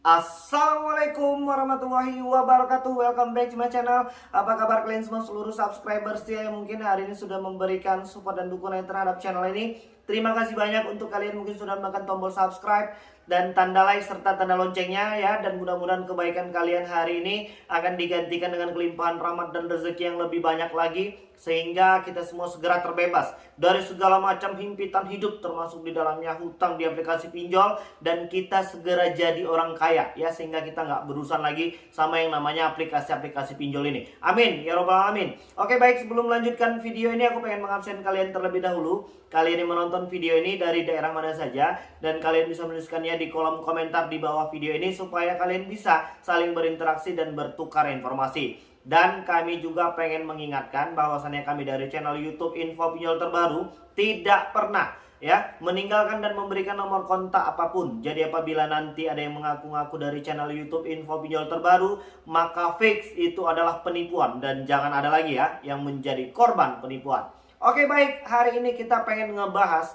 Assalamualaikum warahmatullahi wabarakatuh. Welcome back to my channel. Apa kabar kalian semua? Seluruh subscribers ya Yang mungkin hari ini sudah memberikan support dan dukungan terhadap channel ini. Terima kasih banyak untuk kalian mungkin sudah menekan tombol subscribe dan tanda like serta tanda loncengnya ya. Dan mudah-mudahan kebaikan kalian hari ini akan digantikan dengan kelimpahan rahmat dan rezeki yang lebih banyak lagi sehingga kita semua segera terbebas dari segala macam himpitan hidup termasuk di dalamnya hutang di aplikasi pinjol dan kita segera jadi orang kaya ya sehingga kita nggak berurusan lagi sama yang namanya aplikasi-aplikasi pinjol ini. Amin. Ya robbal alamin. Oke baik. Sebelum melanjutkan video ini aku pengen mengabsen kalian terlebih dahulu. Kalian yang menonton video ini dari daerah mana saja dan kalian bisa menuliskannya di kolom komentar di bawah video ini supaya kalian bisa saling berinteraksi dan bertukar informasi. Dan kami juga pengen mengingatkan bahwasannya kami dari channel YouTube Info Pinjol Terbaru tidak pernah ya meninggalkan dan memberikan nomor kontak apa pun. Jadi apabila nanti ada yang mengaku-ngaku dari channel YouTube Info Pinjol Terbaru, maka fix itu adalah penipuan dan jangan ada lagi ya yang menjadi korban penipuan. Oke baik, hari ini kita pengen ngebahas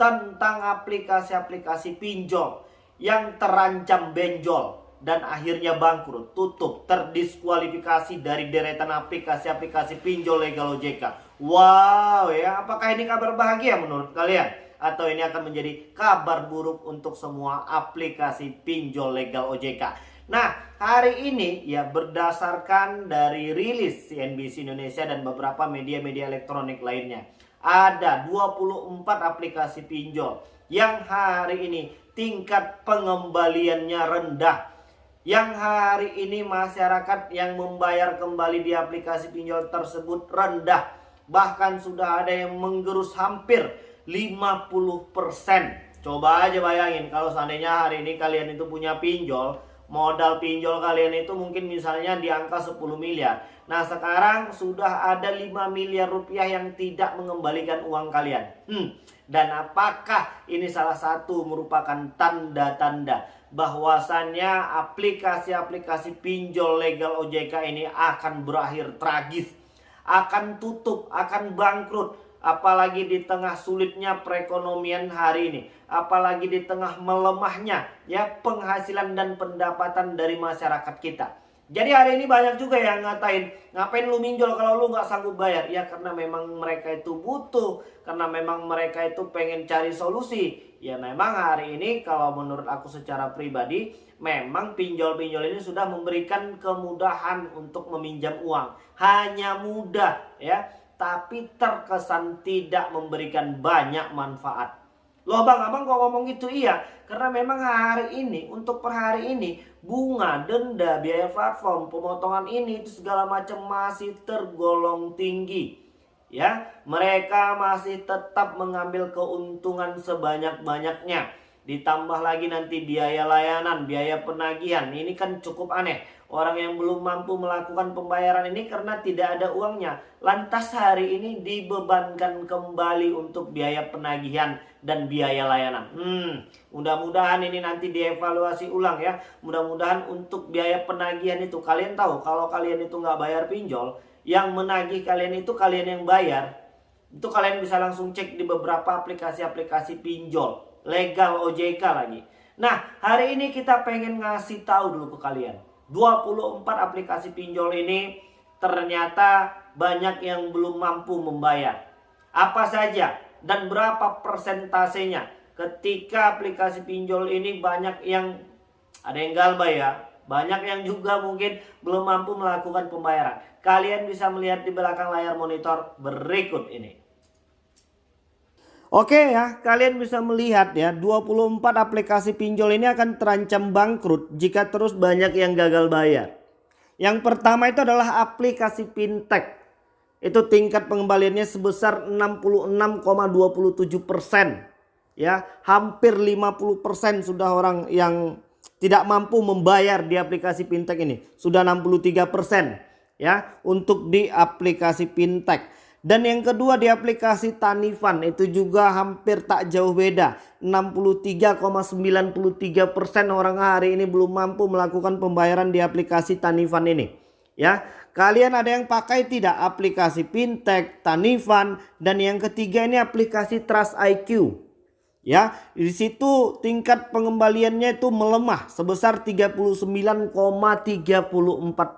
tentang aplikasi-aplikasi pinjol yang terancam benjol dan akhirnya bangkrut, tutup, terdiskualifikasi dari deretan aplikasi-aplikasi pinjol legal OJK. Wow ya, apakah ini kabar bahagia menurut kalian? Atau ini akan menjadi kabar buruk untuk semua aplikasi pinjol legal OJK? Nah, hari ini ya berdasarkan dari rilis CNBC Indonesia dan beberapa media-media elektronik lainnya. Ada 24 aplikasi pinjol yang hari ini tingkat pengembaliannya rendah. Yang hari ini masyarakat yang membayar kembali di aplikasi pinjol tersebut rendah. Bahkan sudah ada yang menggerus hampir 50%. Coba aja bayangin kalau seandainya hari ini kalian itu punya pinjol. Modal pinjol kalian itu mungkin misalnya di angka 10 miliar. Nah sekarang sudah ada 5 miliar rupiah yang tidak mengembalikan uang kalian. Hmm, dan apakah ini salah satu merupakan tanda-tanda bahwasannya aplikasi-aplikasi pinjol legal OJK ini akan berakhir tragis, akan tutup, akan bangkrut, apalagi di tengah sulitnya perekonomian hari ini, apalagi di tengah melemahnya ya penghasilan dan pendapatan dari masyarakat kita. Jadi hari ini banyak juga yang ngatain, ngapain lu minjol kalau lu nggak sanggup bayar? Ya karena memang mereka itu butuh, karena memang mereka itu pengen cari solusi. Ya memang hari ini kalau menurut aku secara pribadi, memang pinjol-pinjol ini sudah memberikan kemudahan untuk meminjam uang. Hanya mudah ya, tapi terkesan tidak memberikan banyak manfaat. Loh bang, abang kok ngomong gitu? Iya Karena memang hari ini, untuk per hari ini Bunga, denda, biaya platform, pemotongan ini itu segala macam masih tergolong tinggi. Ya, mereka masih tetap mengambil keuntungan sebanyak-banyaknya Ditambah lagi nanti biaya layanan, biaya penagihan Ini kan cukup aneh Orang yang belum mampu melakukan pembayaran ini karena tidak ada uangnya. Lantas hari ini dibebankan kembali untuk biaya penagihan dan biaya layanan. Hmm, mudah-mudahan ini nanti dievaluasi ulang ya. Mudah-mudahan untuk biaya penagihan itu kalian tahu kalau kalian itu nggak bayar pinjol, yang menagih kalian itu kalian yang bayar. Itu kalian bisa langsung cek di beberapa aplikasi-aplikasi pinjol legal OJK lagi. Nah, hari ini kita pengen ngasih tahu dulu ke kalian 24 aplikasi pinjol ini ternyata banyak yang belum mampu membayar. Apa saja dan berapa persentasenya ketika aplikasi pinjol ini banyak yang ada yang galbay ya. Banyak yang juga mungkin belum mampu melakukan pembayaran. Kalian bisa melihat di belakang layar monitor berikut ini. Oke ya, kalian bisa melihat ya 24 aplikasi pinjol ini akan terancam bangkrut jika terus banyak yang gagal bayar. Yang pertama itu adalah aplikasi fintech. Itu tingkat pengembaliannya sebesar 66,27 persen. Ya, hampir 50 persen sudah orang yang tidak mampu membayar di aplikasi fintech ini. Sudah 63 persen ya untuk di aplikasi fintech. Dan yang kedua di aplikasi Tanifan itu juga hampir tak jauh beda. 63,93% orang hari ini belum mampu melakukan pembayaran di aplikasi Tanifan ini. Ya, kalian ada yang pakai tidak aplikasi Fintech, Tanifan dan yang ketiga ini aplikasi Trust IQ. Ya, di situ tingkat pengembaliannya itu melemah sebesar 39,34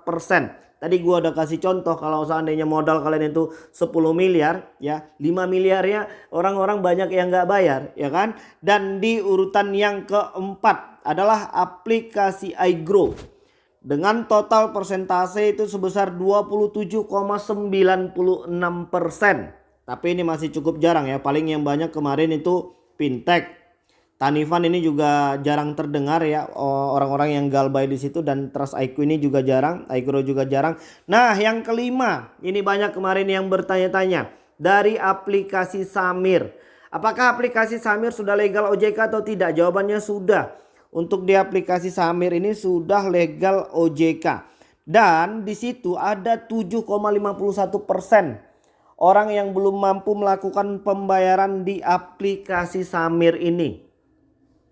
persen. Tadi gua udah kasih contoh kalau seandainya modal kalian itu 10 miliar ya 5 miliarnya orang-orang banyak yang nggak bayar ya kan. Dan di urutan yang keempat adalah aplikasi iGrow. Dengan total persentase itu sebesar 27,96 persen. Tapi ini masih cukup jarang ya. Paling yang banyak kemarin itu fintech. Tanifan ini juga jarang terdengar ya orang-orang yang galbay di situ dan Trust IQ ini juga jarang, iGrow juga jarang. Nah, yang kelima, ini banyak kemarin yang bertanya-tanya dari aplikasi Samir. Apakah aplikasi Samir sudah legal OJK atau tidak? Jawabannya sudah. Untuk di aplikasi Samir ini sudah legal OJK. Dan di situ ada 7,51 persen orang yang belum mampu melakukan pembayaran di aplikasi Samir ini.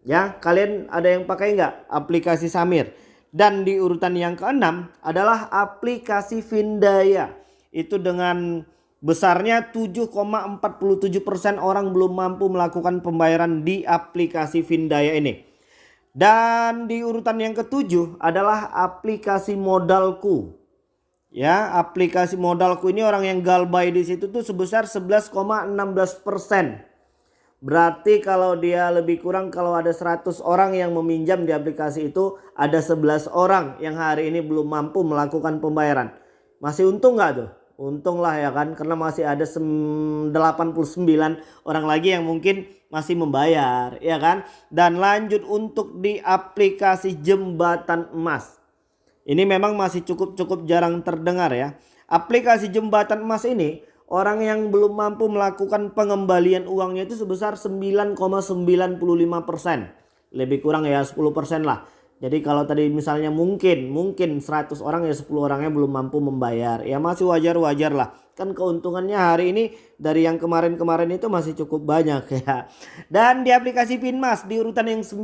Ya, kalian ada yang pakai nggak aplikasi Samir? Dan di urutan yang keenam adalah aplikasi Vindaya. Itu dengan besarnya 7,47% orang belum mampu melakukan pembayaran di aplikasi Vindaya ini. Dan di urutan yang ketujuh adalah aplikasi modalku. Ya, aplikasi modalku ini orang yang galbay di situ tuh sebesar 11,16 persen. Berarti kalau dia lebih kurang kalau ada 100 orang yang meminjam di aplikasi itu ada 11 orang yang hari ini belum mampu melakukan pembayaran. Masih untung nggak tuh? Untung lah ya kan karena masih ada 89 orang lagi yang mungkin masih membayar ya kan. Dan lanjut untuk di aplikasi jembatan emas. Ini memang masih cukup-cukup jarang terdengar ya. Aplikasi jembatan emas ini orang yang belum mampu melakukan pengembalian uangnya itu sebesar 9,95%. Lebih kurang ya 10% lah. Jadi kalau tadi misalnya mungkin mungkin 100 orang ya 10 orangnya belum mampu membayar. Ya masih wajar-wajar lah. Kan keuntungannya hari ini dari yang kemarin-kemarin itu masih cukup banyak ya. Dan di aplikasi Finmas di urutan yang 9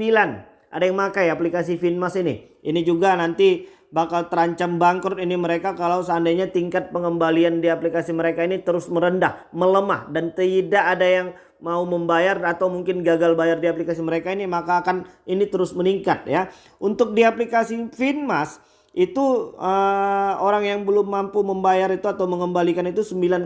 ada yang pakai aplikasi Finmas ini. Ini juga nanti bakal terancam bangkrut ini mereka kalau seandainya tingkat pengembalian di aplikasi mereka ini terus merendah, melemah dan tidak ada yang mau membayar atau mungkin gagal bayar di aplikasi mereka ini maka akan ini terus meningkat ya. Untuk di aplikasi Finmas itu uh, orang yang belum mampu membayar itu atau mengembalikan itu 9,9%.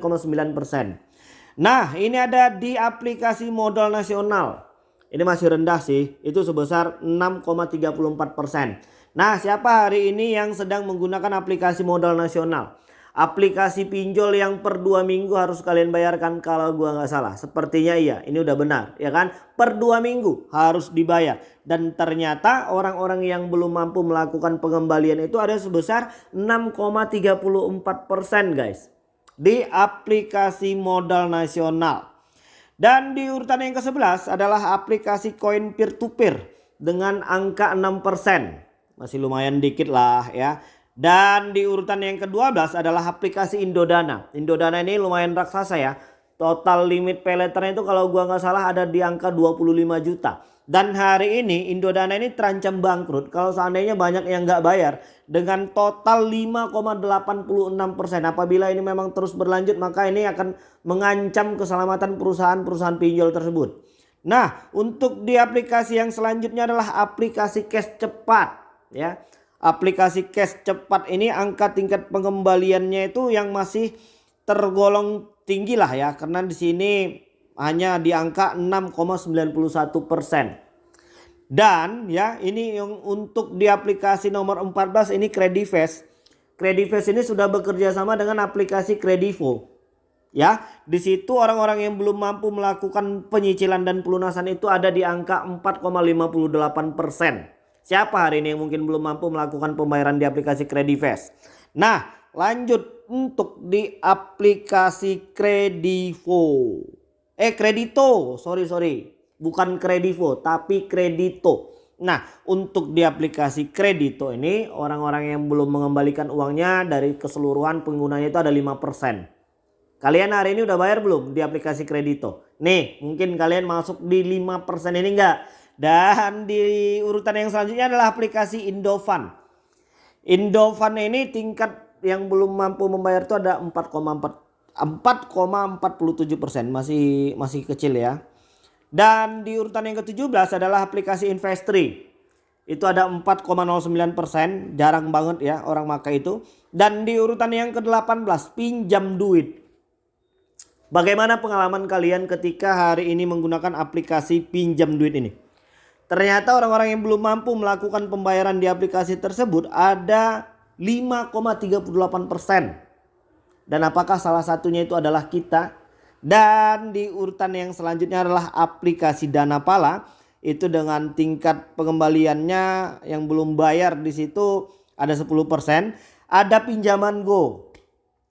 Nah, ini ada di aplikasi modal nasional. Ini masih rendah sih, itu sebesar 6,34%. Nah siapa hari ini yang sedang menggunakan aplikasi modal nasional? Aplikasi pinjol yang per dua minggu harus kalian bayarkan kalau gua nggak salah. Sepertinya iya, ini udah benar ya kan? Per dua minggu harus dibayar. Dan ternyata orang-orang yang belum mampu melakukan pengembalian itu ada sebesar 6,34% guys. Di aplikasi modal nasional. Dan di urutan yang ke-11 adalah aplikasi koin peer to peer dengan angka 6% masih lumayan dikit lah ya. Dan di urutan yang ke-12 adalah aplikasi Indodana. Indodana ini lumayan raksasa ya. Total limit peleternya itu kalau gua nggak salah ada di angka 25 juta. Dan hari ini Indodana ini terancam bangkrut kalau seandainya banyak yang nggak bayar dengan total 5,86%. Apabila ini memang terus berlanjut maka ini akan mengancam keselamatan perusahaan-perusahaan pinjol tersebut. Nah untuk di aplikasi yang selanjutnya adalah aplikasi cash cepat ya. Aplikasi cash cepat ini angka tingkat pengembaliannya itu yang masih tergolong tinggi lah ya karena di sini hanya di angka 6,91 persen. Dan ya ini yang untuk di aplikasi nomor 14 ini Credifast. Credifast ini sudah bekerja sama dengan aplikasi Credivo. Ya, di situ orang-orang yang belum mampu melakukan penyicilan dan pelunasan itu ada di angka 4,58 persen. Siapa hari ini yang mungkin belum mampu melakukan pembayaran di aplikasi Credifast? Nah, lanjut untuk di aplikasi Kredivo. Eh, Kredito. Sorry, sorry. Bukan Kredivo, tapi Kredito. Nah, untuk di aplikasi Kredito ini, orang-orang yang belum mengembalikan uangnya dari keseluruhan penggunanya itu ada 5%. Kalian hari ini udah bayar belum di aplikasi Kredito? Nih, mungkin kalian masuk di 5% ini enggak? Dan di urutan yang selanjutnya adalah aplikasi Indofan. Indofan ini tingkat yang belum mampu membayar itu ada 4,4 4,47 persen masih masih kecil ya. Dan di urutan yang ke-17 adalah aplikasi Investri. Itu ada 4,09%, jarang banget ya orang maka itu. Dan di urutan yang ke-18 pinjam duit. Bagaimana pengalaman kalian ketika hari ini menggunakan aplikasi pinjam duit ini? Ternyata orang-orang yang belum mampu melakukan pembayaran di aplikasi tersebut ada 5,38 persen. Dan apakah salah satunya itu adalah kita? Dan di urutan yang selanjutnya adalah aplikasi Dana Pala. Itu dengan tingkat pengembaliannya yang belum bayar di situ ada 10%. Ada pinjaman Go.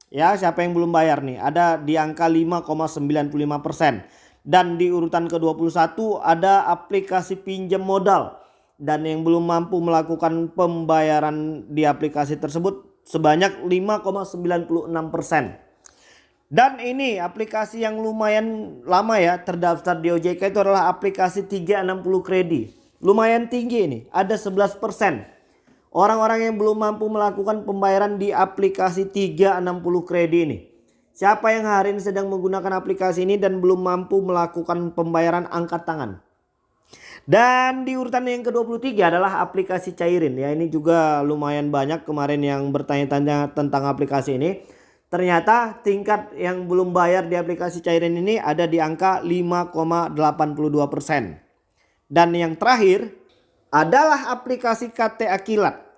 Ya, siapa yang belum bayar nih? Ada di angka 5,95%. Dan di urutan ke-21 ada aplikasi pinjam modal dan yang belum mampu melakukan pembayaran di aplikasi tersebut sebanyak 5,96 persen. Dan ini aplikasi yang lumayan lama ya terdaftar di OJK itu adalah aplikasi 360 kredit. Lumayan tinggi ini, ada 11 persen. Orang-orang yang belum mampu melakukan pembayaran di aplikasi 360 kredit ini. Siapa yang hari ini sedang menggunakan aplikasi ini dan belum mampu melakukan pembayaran angkat tangan? Dan di urutan yang ke-23 adalah aplikasi Cairin ya. Ini juga lumayan banyak kemarin yang bertanya-tanya tentang aplikasi ini. Ternyata tingkat yang belum bayar di aplikasi Cairin ini ada di angka 5,82%. Dan yang terakhir adalah aplikasi KT Akilat.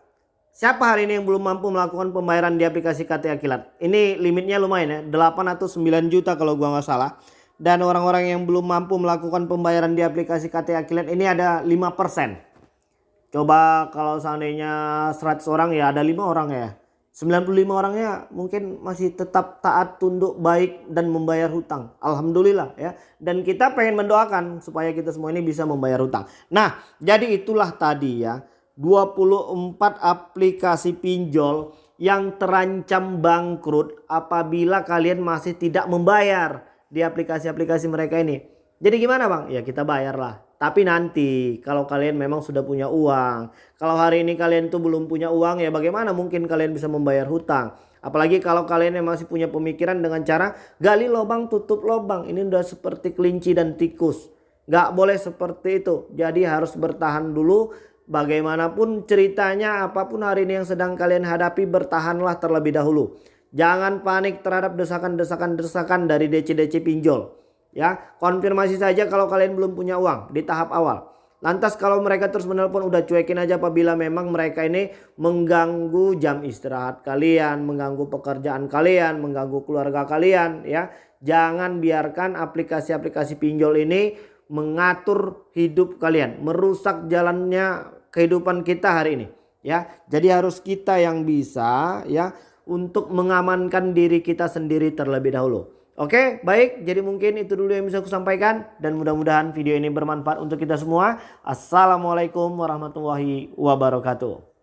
Siapa hari ini yang belum mampu melakukan pembayaran di aplikasi KT Akilat? Ini limitnya lumayan ya, 8 atau 9 juta kalau gua nggak salah dan orang-orang yang belum mampu melakukan pembayaran di aplikasi KT Akilat ini ada 5%. Coba kalau seandainya 100 orang ya ada 5 orang ya. 95 orangnya mungkin masih tetap taat tunduk baik dan membayar hutang. Alhamdulillah ya. Dan kita pengen mendoakan supaya kita semua ini bisa membayar hutang. Nah jadi itulah tadi ya. 24 aplikasi pinjol yang terancam bangkrut apabila kalian masih tidak membayar di aplikasi-aplikasi mereka ini. Jadi gimana bang? Ya kita bayar lah. Tapi nanti kalau kalian memang sudah punya uang. Kalau hari ini kalian tuh belum punya uang ya bagaimana mungkin kalian bisa membayar hutang. Apalagi kalau kalian yang masih punya pemikiran dengan cara gali lubang tutup lubang. Ini udah seperti kelinci dan tikus. Gak boleh seperti itu. Jadi harus bertahan dulu. Bagaimanapun ceritanya apa pun hari ini yang sedang kalian hadapi bertahanlah terlebih dahulu. Jangan panik terhadap desakan-desakan-desakan dari DC-DC pinjol. Ya, konfirmasi saja kalau kalian belum punya uang di tahap awal. Lantas kalau mereka terus menelpon udah cuekin aja apabila memang mereka ini mengganggu jam istirahat kalian, mengganggu pekerjaan kalian, mengganggu keluarga kalian ya. Jangan biarkan aplikasi-aplikasi pinjol ini mengatur hidup kalian, merusak jalannya kehidupan kita hari ini ya. Jadi harus kita yang bisa ya untuk mengamankan diri kita sendiri terlebih dahulu. Oke, baik. Jadi mungkin itu dulu yang bisa aku sampaikan dan mudah-mudahan video ini bermanfaat untuk kita semua. Assalamualaikum warahmatullahi wabarakatuh.